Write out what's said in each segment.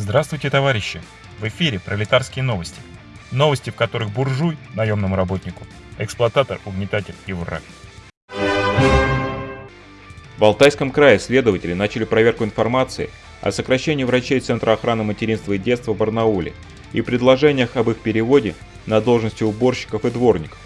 Здравствуйте, товарищи! В эфире пролетарские новости. Новости, в которых буржуй, наемному работнику, эксплуататор, угнетатель и враг. В Алтайском крае следователи начали проверку информации о сокращении врачей Центра охраны материнства и детства в Барнауле и предложениях об их переводе на должности уборщиков и дворников.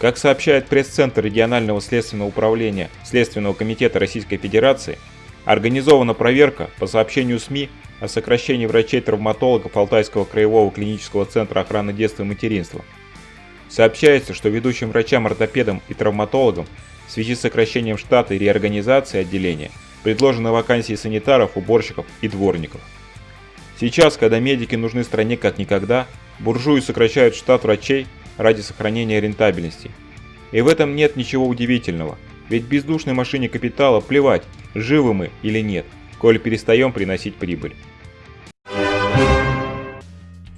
Как сообщает пресс-центр регионального следственного управления Следственного комитета Российской Федерации, организована проверка по сообщению СМИ о сокращении врачей-травматологов Алтайского краевого клинического центра охраны детства и материнства. Сообщается, что ведущим врачам-ортопедам и травматологам в связи с сокращением штата и реорганизацией отделения предложены вакансии санитаров, уборщиков и дворников. Сейчас, когда медики нужны стране как никогда, буржуи сокращают штат врачей ради сохранения рентабельности. И в этом нет ничего удивительного, ведь бездушной машине капитала плевать, живы мы или нет, коль перестаем приносить прибыль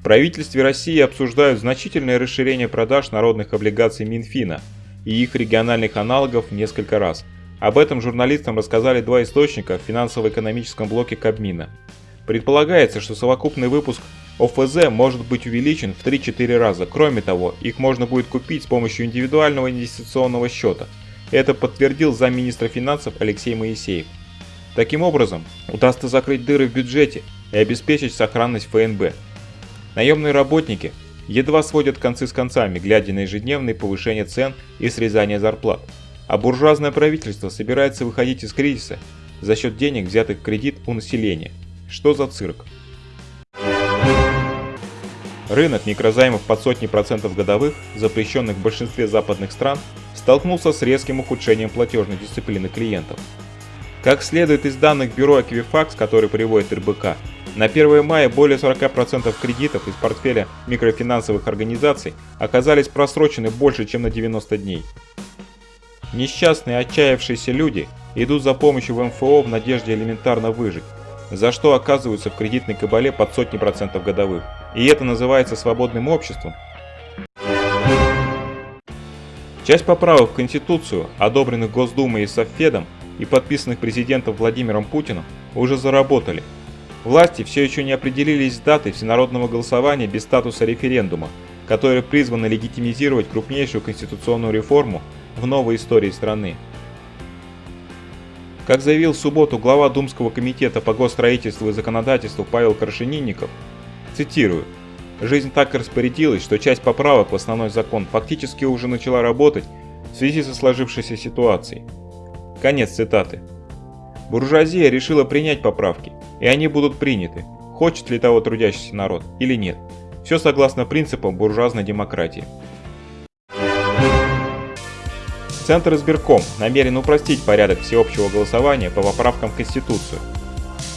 правительстве России обсуждают значительное расширение продаж народных облигаций Минфина и их региональных аналогов несколько раз. Об этом журналистам рассказали два источника в финансово-экономическом блоке Кабмина. Предполагается, что совокупный выпуск ОФЗ может быть увеличен в 3-4 раза. Кроме того, их можно будет купить с помощью индивидуального инвестиционного счета. Это подтвердил замминистра финансов Алексей Моисеев. Таким образом, удастся закрыть дыры в бюджете и обеспечить сохранность ФНБ, Наемные работники едва сводят концы с концами, глядя на ежедневные повышения цен и срезание зарплат. А буржуазное правительство собирается выходить из кризиса за счет денег, взятых в кредит у населения. Что за цирк? Рынок микрозаймов под сотни процентов годовых, запрещенных в большинстве западных стран, столкнулся с резким ухудшением платежной дисциплины клиентов. Как следует из данных бюро Equifax, который приводит РБК, на 1 мая более 40% кредитов из портфеля микрофинансовых организаций оказались просрочены больше, чем на 90 дней. Несчастные, отчаявшиеся люди идут за помощью в МФО в надежде элементарно выжить, за что оказываются в кредитной кабале под сотни процентов годовых. И это называется свободным обществом. Часть поправок в Конституцию, одобренных Госдумой и Совфедом и подписанных президентом Владимиром Путиным, уже заработали – Власти все еще не определились с датой всенародного голосования без статуса референдума, которое призвано легитимизировать крупнейшую конституционную реформу в новой истории страны. Как заявил в субботу глава Думского комитета по госстроительству и законодательству Павел Крашенинников, цитирую, «Жизнь так распорядилась, что часть поправок в основной закон фактически уже начала работать в связи со сложившейся ситуацией». Конец цитаты. Буржуазия решила принять поправки, и они будут приняты, хочет ли того трудящийся народ или нет. Все согласно принципам буржуазной демократии. Центр избирком намерен упростить порядок всеобщего голосования по поправкам в Конституцию.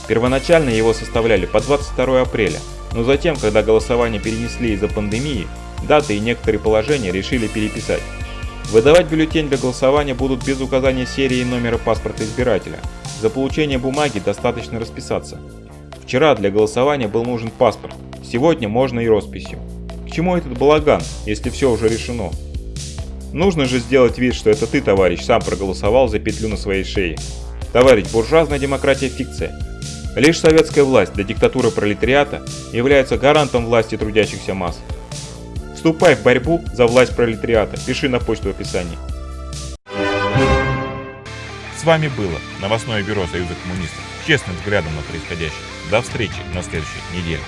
Первоначально его составляли по 22 апреля, но затем, когда голосование перенесли из-за пандемии, даты и некоторые положения решили переписать. Выдавать бюллетень для голосования будут без указания серии и номера паспорта избирателя. За получение бумаги достаточно расписаться. Вчера для голосования был нужен паспорт, сегодня можно и росписью. К чему этот балаган, если все уже решено? Нужно же сделать вид, что это ты, товарищ, сам проголосовал за петлю на своей шее. Товарищ, буржуазная демократия фикция. Лишь советская власть для диктатуры пролетариата является гарантом власти трудящихся масс. Вступай в борьбу за власть пролетариата. Пиши на почту в описании. С вами было новостное бюро Союза коммунистов. Честным взглядом на происходящее. До встречи на следующей неделе.